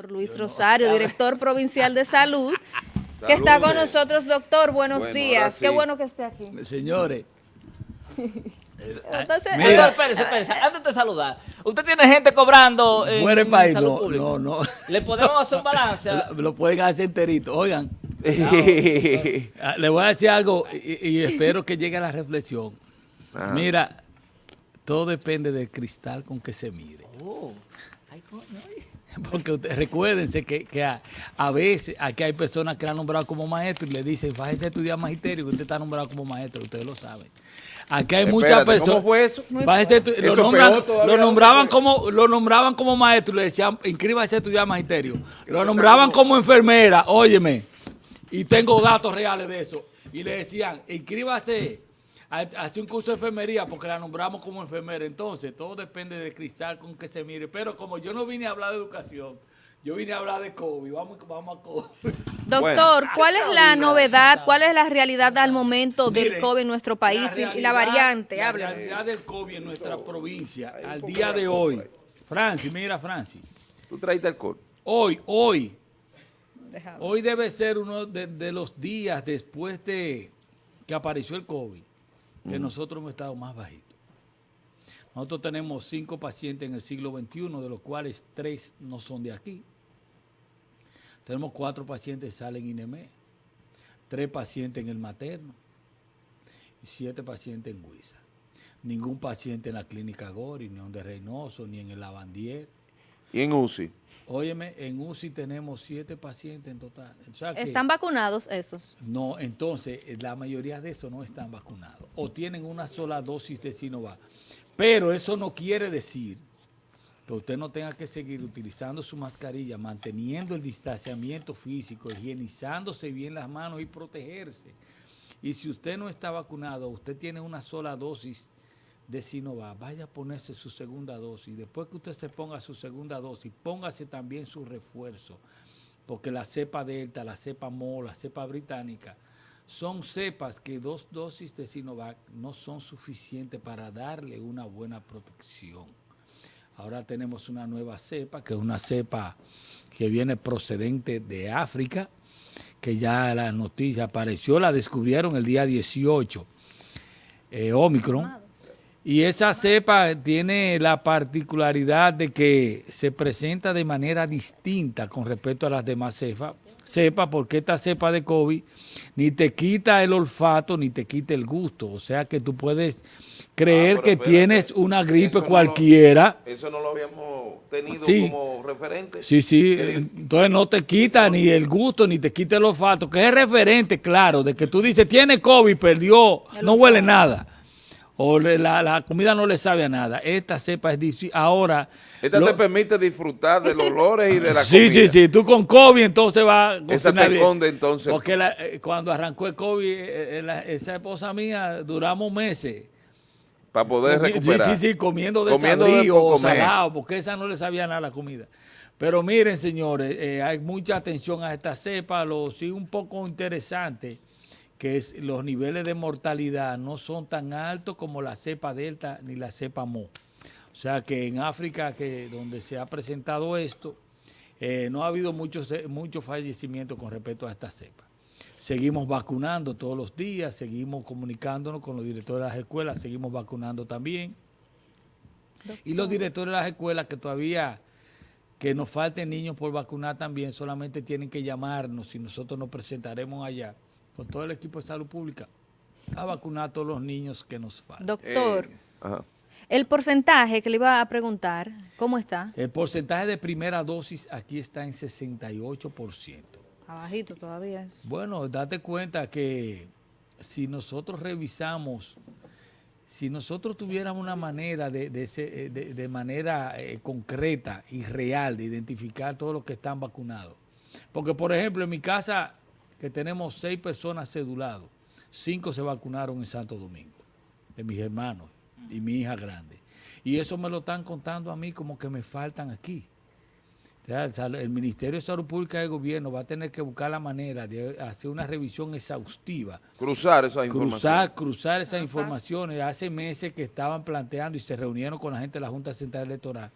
Doctor Luis Rosario, director provincial de salud, que está con nosotros. Doctor, buenos Bueno, días. sí. Qué bueno que esté aquí. Señores, Entonces, Mira. eh, Espérese, espérese, antes de saludar. Usted tiene gente cobrando el en país, salud no, pública. no, no. ¿Le podemos hacer un balance? Lo, lo pueden hacer enterito. Oigan, ah, le voy a decir algo y, y espero que llegue a la reflexión. Ajá. Mira, todo depende del cristal con que se mire. Oh, ay, coño, ay. Porque usted- recuérdense que, que a, a veces aquí hay personas que la han nombrado como maestro y le dicen, fájese a estudiar magisterio que usted está nombrado como maestro, ustedes lo saben. Aquí hay muchas personas. ¿Cómo fue eso? Lo, Eso nombran- todavía, lo nombraban ¿dónde como lo nombraban como maestro y le decían inscríbase a estudiar magisterio. Lo nombraban como enfermera, óyeme. Y tengo datos reales de eso. Y le decían, inscríbase hacer un curso de enfermería porque la nombramos como enfermera. Entonces, todo depende del cristal con que se mire. Pero como yo no vine a hablar de educación, yo vine a hablar de COVID. Vamos, vamos a COVID. doctor, Bueno. ¿cuál es la novedad, cuál es la realidad al momento del Miren, COVID en nuestro país y- y la variante? La realidad del COVID en nuestra provincia al día de hoy. Francis, mira, Francis. Tú traíste alcohol. Hoy, hoy, hoy debe ser uno de, de los días después de que apareció el COVID que nosotros hemos estado más bajitos. Nosotros tenemos cinco pacientes en el siglo XXI, de los cuales tres no son de aquí. Tenemos cuatro pacientes que salen INEME, tres pacientes en el materno y siete pacientes en Huiza. Ningún paciente en la clínica Gori, ni en de Reynoso, ni en el Lavandier. Y en UCI. Óyeme, en UCI tenemos siete pacientes en total. O sea que- ¿Están vacunados esos? no, entonces eh, la mayoría de esos no están vacunados o tienen una sola dosis de Sinovac. Pero eso no quiere decir que usted no tenga que seguir utilizando su mascarilla, manteniendo el distanciamiento físico, higienizándose bien las manos y protegerse. Y si usted no está vacunado, usted tiene una sola dosis de Sinovac, vaya a ponerse su segunda dosis. Después que usted se ponga su segunda dosis, póngase también su refuerzo porque la cepa delta, la cepa mo, la cepa británica, son cepas que dos dosis de Sinovac no son suficientes para darle una buena protección. Ahora tenemos una nueva cepa, que es una cepa que viene procedente de África, que ya la noticia apareció, la descubrieron el día 18, eh, Omicron. Y esa cepa tiene la particularidad de que se presenta de manera distinta con respecto a las demás cepas, cepa porque esta cepa de COVID ni te quita el olfato ni te quita el gusto. O sea que tú puedes creer Ah, que espérate, tienes una gripe eso no lo- cualquiera. Eso no lo habíamos tenido Sí. como referente. Sí, sí, entonces no te quita ni el gusto ni te quita el olfato, que es referente, claro, de que tú dices, tiene COVID, perdió, no huele nada, o le- la, la comida no le sabe a nada. Esta cepa es difícil. Ahora, Esta lo- te permite disfrutar de los olores y de la sí, comida. sí, sí, tú con COVID entonces va a Esa te esconde, entonces. Porque la- eh, cuando arrancó el COVID, eh, eh, esa esposa mía, duramos meses. Para poder Comi- recuperar. Sí, sí, sí, comiendo de Comiendo de por salado, porque esa no le sabía nada la comida. Pero miren, señores, eh, hay mucha atención a esta cepa. Lo sí un poco interesante que es los niveles de mortalidad no son tan altos como la cepa delta ni la cepa mo. O sea que en África, que donde se ha presentado esto, eh, no ha habido muchos muchos fallecimientos con respecto a esta cepa. Seguimos vacunando todos los días, seguimos comunicándonos con los directores de las escuelas, seguimos vacunando también. Y los directores de las escuelas que todavía, que nos falten niños por vacunar también, solamente tienen que llamarnos y nosotros nos presentaremos allá con todo el equipo de salud pública a vacunar a todos los niños que nos faltan. Doctor, Eh, ajá. el porcentaje que le iba a preguntar, ¿cómo está? El porcentaje de primera dosis aquí está en 68%. Abajito todavía. es. Bueno, date cuenta que si nosotros revisamos, si nosotros tuviéramos una manera de, de, ese- eh, de- de manera eh, concreta y real de identificar todos los que están vacunados. Porque, por ejemplo, en mi casa, que tenemos seis personas cedulados, cinco se vacunaron en Santo Domingo, de mis hermanos y mi hija grande. Y eso me lo están contando a mí como que me faltan aquí. El Ministerio de Salud Pública del Gobierno va a tener que buscar la manera de hacer una revisión exhaustiva, Cruzar esa información. cruzar, cruzar esas informaciones. Hace meses que estaban planteando y se reunieron con la gente de la Junta Central Electoral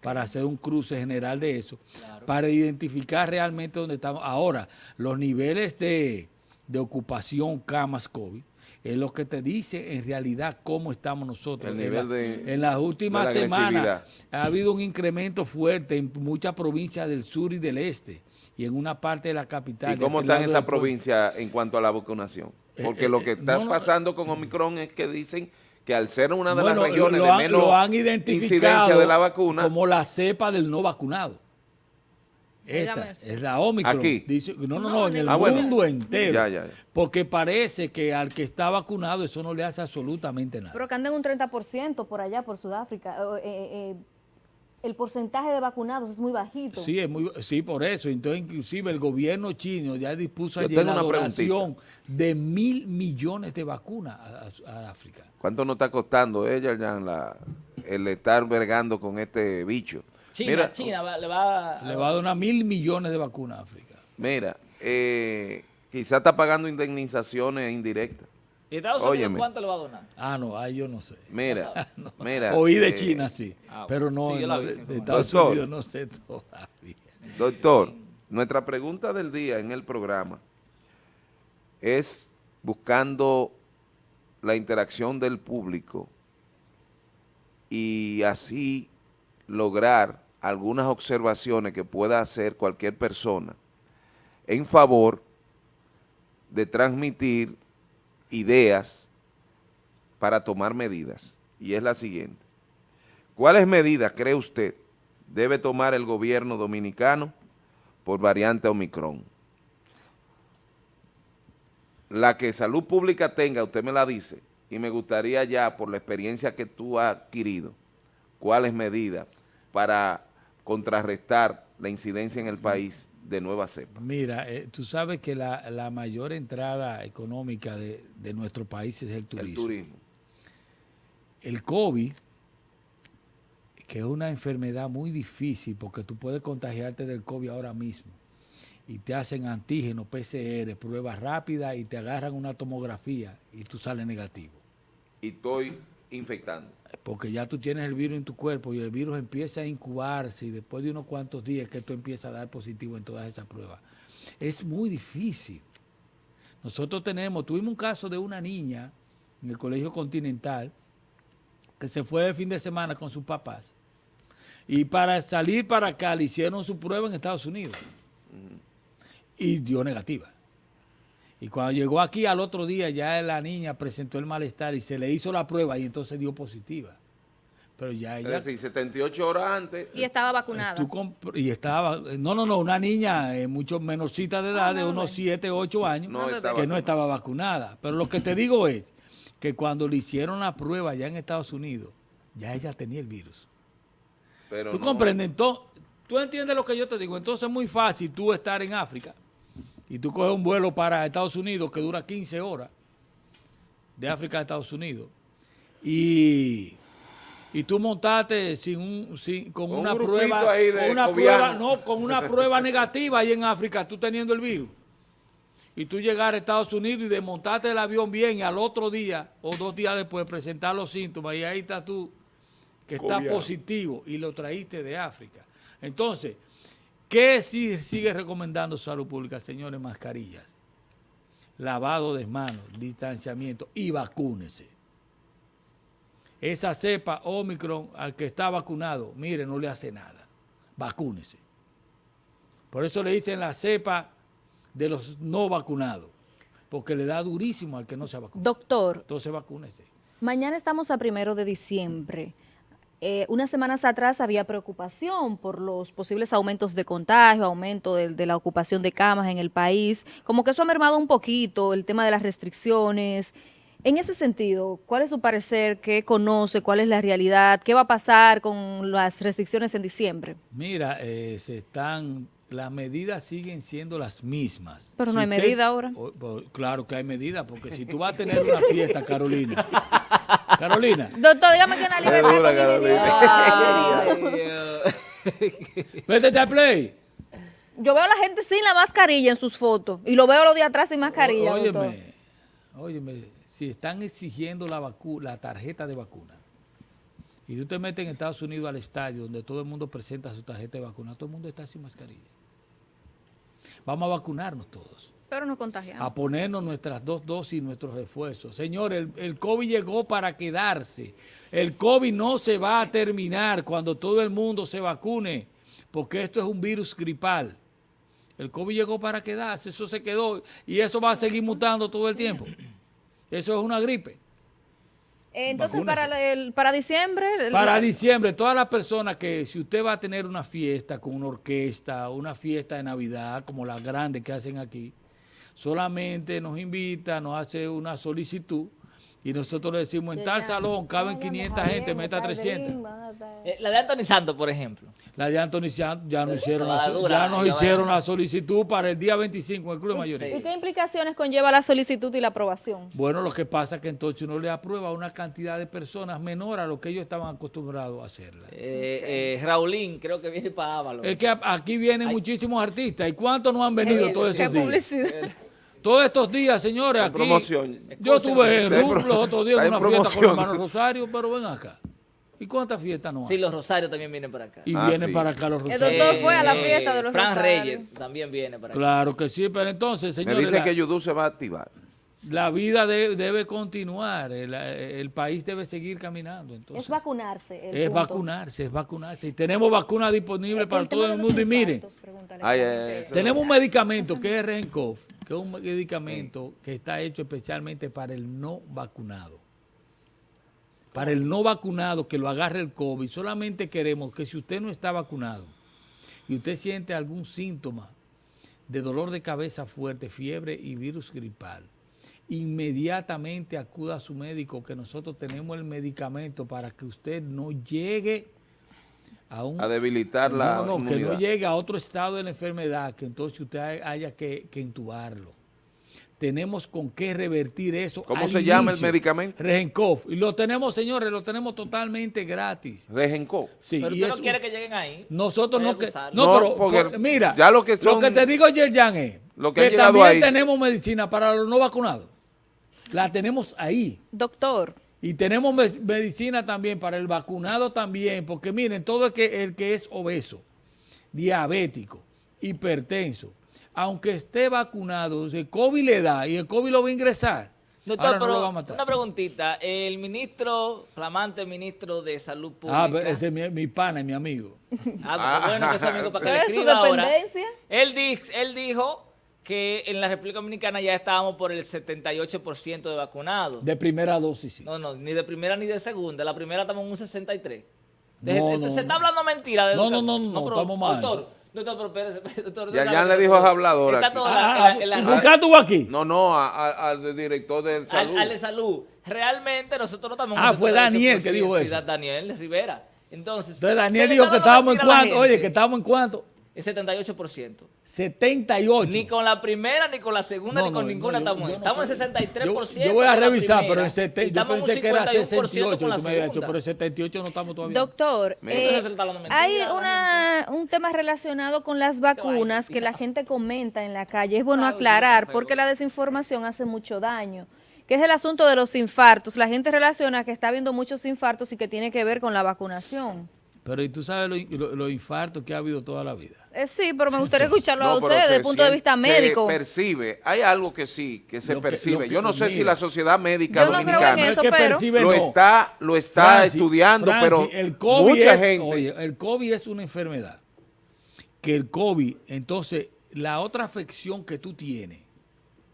para hacer un cruce general de eso, para identificar realmente dónde estamos. Ahora, los niveles de, de ocupación camas COVID es lo que te dice en realidad cómo estamos nosotros. El En nivel la- de- en las últimas de la semanas ha habido un incremento fuerte en muchas provincias del sur y del este y en una parte de la capital. ¿Y cómo aquel están esas provincias en cuanto a la vacunación? Porque Eh, lo que eh, está no, no, pasando con Omicron es que dicen que al ser una de Bueno, las regiones lo de han- menos lo han incidencia identificado de la vacuna, como la cepa del no vacunado. Esta es la Omicron. Aquí. Dice- no, no, No, en el Ah, bueno. mundo entero. Ya, ya, ya. Porque parece que al que está vacunado eso no le hace absolutamente nada. Pero que andan un 30% por allá, por Sudáfrica. Eh, eh, eh, el porcentaje de vacunados es muy bajito. Sí, es muy, sí, por eso. Entonces, inclusive el gobierno chino ya dispuso Yo ayer tengo la donación de mil millones de vacunas a, a- a África. ¿cuánto nos está costando ella ya la, el estar vergando con este bicho? China, mira, China va- le va, Le va a donar mil millones de vacunas a África. Mira, eh, quizá está pagando indemnizaciones indirectas. ¿Y Estados Unidos Óyeme. cuánto le va a donar? Ah, no, ahí yo no sé. Mira, mira. Oí de eh, China, sí. ah, pero no, sí, no, vi, de. Estados Doctor. Unidos no sé todavía. Doctor, nuestra pregunta del día en el programa es buscando la interacción del público y así lograr algunas observaciones que pueda hacer cualquier persona en favor de transmitir ideas para tomar medidas. Y es la siguiente. ¿Cuáles medidas cree usted debe tomar el gobierno dominicano por variante Omicron? La que salud pública tenga, usted me la dice, y me gustaría ya, por la experiencia que tú has adquirido, cuáles medidas para contrarrestar la incidencia en el país de nueva cepa. Mira, eh, tú sabes que la, la mayor entrada económica de, de nuestro país es el turismo. El turismo. El COVID, que es una enfermedad muy difícil porque tú puedes contagiarte del COVID ahora mismo y te hacen antígeno, PCR, pruebas rápidas y te agarran una tomografía y tú sales negativo. Y estoy infectando. Porque ya tú tienes el virus en tu cuerpo y el virus empieza a incubarse y después de unos cuantos días que tú empiezas a dar positivo en todas esas pruebas. Es muy difícil. Nosotros tenemos, tuvimos un caso de una niña en el Colegio Continental que se fue de fin de semana con sus papás y para salir para acá le hicieron su prueba en Estados Unidos y dio negativa. Y cuando llegó aquí al otro día ya la niña presentó el malestar y se le hizo la prueba y entonces dio positiva. Pero ya Es ella... decir, 78 horas antes. Y estaba vacunada. Tú comp- y estaba, no, no, no, una niña eh, mucho menorcita de edad, de unos 7, 8 años, No que no estaba vacunada. Pero lo que te digo es que cuando le hicieron la prueba allá en Estados Unidos, ya ella tenía el virus. pero ¿Tú no- comprendes? Entonces, tú entiendes lo que yo te digo. Entonces es muy fácil tú estar en África y tú coges un vuelo para Estados Unidos que dura 15 horas de África a Estados Unidos y, y tú montaste sin un, sin, con, Con un una prueba, con una prueba, no, con una prueba negativa ahí en África, tú teniendo el virus. Y tú llegar a Estados Unidos y desmontarte el avión bien y al otro día o dos días después presentar los síntomas y ahí estás tú que está Cobiano. positivo y lo traíste de África. Entonces, ¿qué sigue recomendando Salud Pública, señores? Mascarillas, lavado de manos, distanciamiento y vacúnese. Esa cepa Omicron al que está vacunado, mire, no le hace nada. Vacúnese. Por eso le dicen la cepa de los no vacunados, porque le da durísimo al que no se ha vacunado. Doctor, Entonces vacúnese. mañana estamos a primero de diciembre. Eh, unas semanas atrás había preocupación por los posibles aumentos de contagio, aumento de, de la ocupación de camas en el país. Como que eso ha mermado un poquito el tema de las restricciones. En ese sentido, ¿cuál es su parecer? ¿Qué conoce? ¿Cuál es la realidad? ¿Qué va a pasar con las restricciones en diciembre? Mira, eh, se están, las medidas siguen siendo las mismas. Pero no hay medida ahora. o- o- claro que hay medidas, porque si tú vas a tener una fiesta, Carolina. Carolina, Doctor, dígame que en la libertad dura, condicional- métete a play. Yo veo a la gente sin la mascarilla en sus fotos y lo veo los de atrás sin mascarilla. doctor. Óyeme, óyeme, si están exigiendo la vacu- la tarjeta de vacuna Y tú te metes en Estados Unidos al estadio donde todo el mundo presenta su tarjeta de vacuna, todo el mundo está sin mascarilla. Vamos a vacunarnos todos Pero no contagiamos. a ponernos nuestras dos dosis y nuestros refuerzos. Señor, el, el COVID llegó para quedarse. El COVID no se va a terminar cuando todo el mundo se vacune, porque esto es un virus gripal. El COVID llegó para quedarse, eso se quedó y eso va a seguir mutando todo el tiempo. Eso es una gripe. Entonces, vacúnese. para, el, para diciembre... Para la- diciembre, todas las personas que si usted va a tener una fiesta con una orquesta, una fiesta de Navidad, como las grandes que hacen aquí, solamente nos invita, nos hace una solicitud y nosotros le decimos, en tal salón caben 500 gente, meta 300. Eh, La de Anthony Santos, por ejemplo. La de Anthony Santos ya nos hicieron, la, ya nos hicieron la solicitud para el día 25 en el Club de Mayoría. ¿Y qué implicaciones conlleva la solicitud y la aprobación? Bueno, lo que pasa es que entonces uno le aprueba a una cantidad de personas menor a lo que ellos estaban acostumbrados a hacerla. Eh, eh, Raulín, creo que viene para Ávalo. Es que aquí vienen muchísimos artistas. ¿Y cuántos no han venido Eh, todos ¿Qué esos días? Todos estos días, señores, En aquí. promoción. Yo RUF pro- los otros días en una fiesta con promoción. el hermano Rosario, pero ven acá. ¿Y cuántas fiestas no hay? Sí, los Rosarios también vienen para acá. y Ah, vienen sí. para acá los El Rosarios. doctor fue a la fiesta de los Fran Rosarios. Reyes también viene para acá. Claro que sí, pero entonces, Me señores, dicen la, que Yudu se va a activar. la vida de- debe continuar. El, el país debe seguir caminando. Entonces, Es vacunarse. el es punto. vacunarse, es vacunarse. Y tenemos vacunas disponibles El para todo el los mundo. Y miren, Ay. Tenemos un medicamento que es Regencov, que es un medicamento que está hecho especialmente para el no vacunado. Para el no vacunado que lo agarre el COVID, solamente queremos que si usted no está vacunado y usted siente algún síntoma de dolor de cabeza fuerte, fiebre y virus gripal, inmediatamente acuda a su médico que nosotros tenemos el medicamento para que usted no llegue a un A debilitar la no, no, no, que no llegue a otro estado de la enfermedad, que entonces usted hay- haya que, que intubarlo. Tenemos con qué revertir eso. ¿Cómo al se llama el medicamento? Regencov. Y lo tenemos, señores, lo tenemos totalmente gratis. Regencov. Sí, Pero y usted no quiere que lleguen ahí. nosotros no que no, No, pero porque por- mira, ya lo que lo son- que te digo Yerjan es Lo que también ahí- tenemos medicina para los no vacunados. La tenemos ahí. Doctor, Y tenemos me- medicina también para el vacunado también, porque miren, todo el que, el que es obeso, diabético, hipertenso, aunque esté vacunado, el COVID le da y el COVID lo va a ingresar, Doctor, ahora no pero lo va a matar. una preguntita. El ministro, flamante ministro de Salud Pública. Ah, pero ese es mi, mi pana y mi amigo. Ah, bueno, que es amigo para que le ¿Qué es su escriba ahora. dependencia? Él, di- él dijo que en la República Dominicana ya estábamos por el 78% de vacunados. De primera dosis, sí. No, no, ni de primera ni de segunda. La primera estamos en un 63. De- No, de- no, se está no. hablando mentira. De No, no, no, no, pero, estamos mal. Doctor, doctor, pero espérese, doctor. Ya- ya le dijo a hablador Está aquí. todo Ah, la- ah, en la- ¿y en ¿Por la- qué estuvo aquí? No, no, a- a- al director de al, salud. al de salud. Realmente nosotros estamos en Ah, fue 78%. Daniel que dijo eso. da- Daniel Rivera. Entonces, Entonces Daniel dijo que estábamos en cuánto, oye, que estábamos en cuánto, El 78%. 78. Ni con la primera, ni con la segunda, No, ni con no, ninguna no, yo- estamos. estamos en creo. 63%. Yo, yo voy a revisar, pero en sete- y yo pensé que era 51% 68 con la que tú me habías dicho, pero 78 no estamos todavía. doctor, eh, hay una, un tema relacionado con las vacunas que la gente comenta en la calle. Es bueno aclarar porque la desinformación hace mucho daño. Que es el asunto de los infartos. La gente relaciona que está habiendo muchos infartos y que tiene que ver con la vacunación. Pero y tú sabes los lo, lo infartos que ha habido toda la vida. Eh, sí, pero me gustaría escucharlo a No, ustedes desde se el punto de vista se médico. percibe. Hay algo que sí, que se que- percibe. Yo no sé si la sociedad médica Yo no dominicana eso, es que pero- percibe, lo no. está, lo está Francis, estudiando, Francis, pero el COVID mucha es- gente. Oye, el COVID es una enfermedad. Que el COVID, entonces, la otra afección que tú tienes,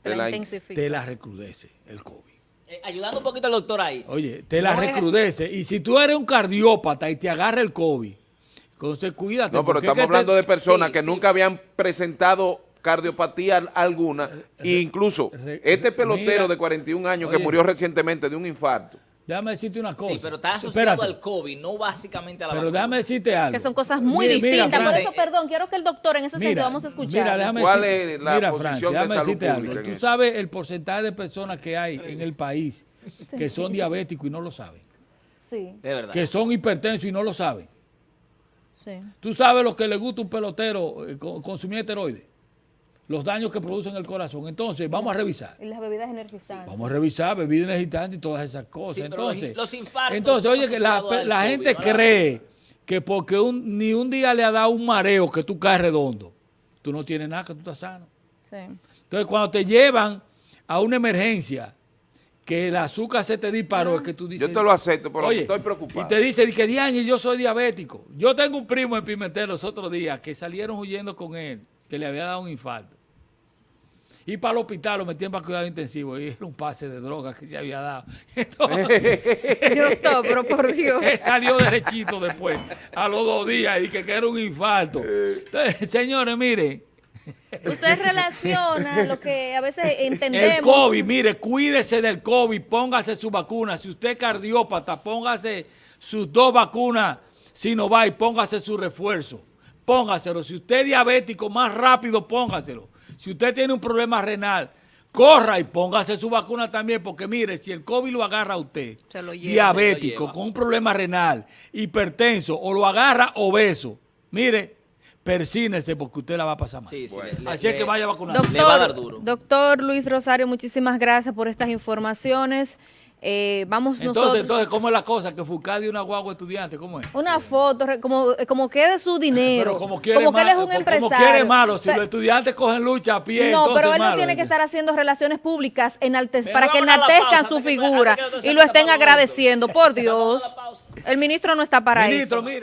Te te la la- intensifica. te la recrudece, el COVID. Eh, ayudando un poquito al doctor ahí. Oye, te la No es- recrudece. Y si tú eres un cardiópata y te agarra el COVID, entonces cuídate. No, pero es estamos que te- hablando de personas sí, que sí. nunca habían presentado cardiopatía al- alguna. e incluso re- este pelotero mira, de 41 años oye. que murió recientemente de un infarto. Déjame decirte una cosa. Sí, pero está asociado Espérate, al COVID, no básicamente a la Pero vacuna. déjame decirte algo. Que son cosas muy Mira, mira, distintas. Por Fran, eso, perdón, quiero que el doctor en ese sentido vamos a escuchar. Mira, déjame ¿Cuál decir- es la mira, posición de déjame salud decirte algo. Tú eso? sabes el porcentaje de personas que hay en el país que son diabéticos y no lo saben. Sí, De verdad. Que son hipertensos y no lo saben. sí. Tú sabes lo que le gusta un pelotero eh, co- consumir esteroides. Los daños que producen el corazón. Entonces, vamos a revisar. Y las bebidas energizantes. Vamos a revisar bebidas energizantes y todas esas cosas. Sí, pero los- entonces, los infartos entonces, oye, que la, gente cree que porque un, ni un día le ha dado un mareo que tú caes redondo, tú no tienes nada, que tú estás sano. Sí. Entonces, cuando te llevan a una emergencia, que el azúcar se te disparó, es que tú dices... Yo te lo acepto, pero Oye, estoy preocupado. Y te dice, di que Diañe, yo soy diabético. Yo tengo un primo en Pimentel los otros días que salieron huyendo con él, que le había dado un infarto. Y para el hospital lo metían para cuidado intensivo y era un pase de droga que se había dado. Entonces, pero por Dios. él salió derechito después, a los dos días, y que, que era un infarto. Entonces, señores, mire, Usted relaciona lo que a veces entendemos. el COVID, mire, cuídese del COVID, póngase su vacuna. Si usted es cardiópata, póngase sus dos vacunas Sinovac, póngase su refuerzo. Póngaselo. Si usted es diabético, más rápido póngaselo. Si usted tiene un problema renal, corra y póngase su vacuna también, porque mire, si el COVID lo agarra a usted, Se lo lleva. diabético, Se lo lleva. con un problema renal, hipertenso, o lo agarra obeso, mire, persínese porque usted la va a pasar mal. Sí, sí, Bueno. le- le- Así es que vaya. Doctor, Le va a dar duro. doctor Luis Rosario, muchísimas gracias por estas informaciones. Eh, vamos Entonces, nosotros. entonces, ¿cómo es la cosa? Que Foucault dio una guagua estudiante, ¿cómo es? una foto, como, como que de su dinero. Pero como quiere, como que él es un como- empresario. como quiere malo, si los estudiantes cogen lucha a pie, no, entonces pero él no tiene que estar haciendo relaciones públicas enaltez- para que enaltezcan pausa, su que- figura que y lo estén agradeciendo. Por Dios. El ministro no está para Ministro, eso. mira.